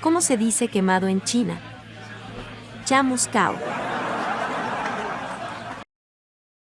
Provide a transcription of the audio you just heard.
¿Cómo se dice quemado en China? Chamuscao.